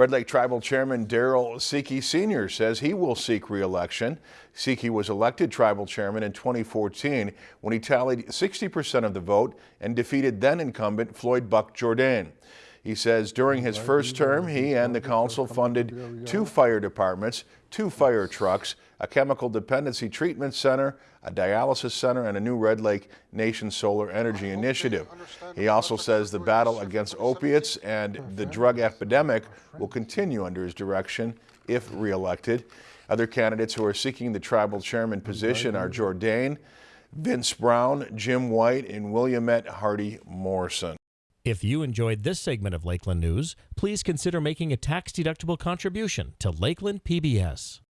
Red Lake Tribal Chairman Darrell Seki Sr. says he will seek re-election. Was elected tribal chairman in 2014 when he tallied 60% of the vote and defeated then incumbent Floyd Buck Jourdain. He says during his first term, he and the council funded two fire departments, two fire trucks, a chemical dependency treatment center, a dialysis center, and a new Red Lake Nation Solar Energy Initiative. He also says the battle against opiates and the drug epidemic will continue under his direction if reelected. Other candidates who are seeking the tribal chairman position are Jourdain, Vince Brown, Jim White, and Williamette Hardy Morrison. If you enjoyed this segment of Lakeland News, please consider making a tax-deductible contribution to Lakeland PBS.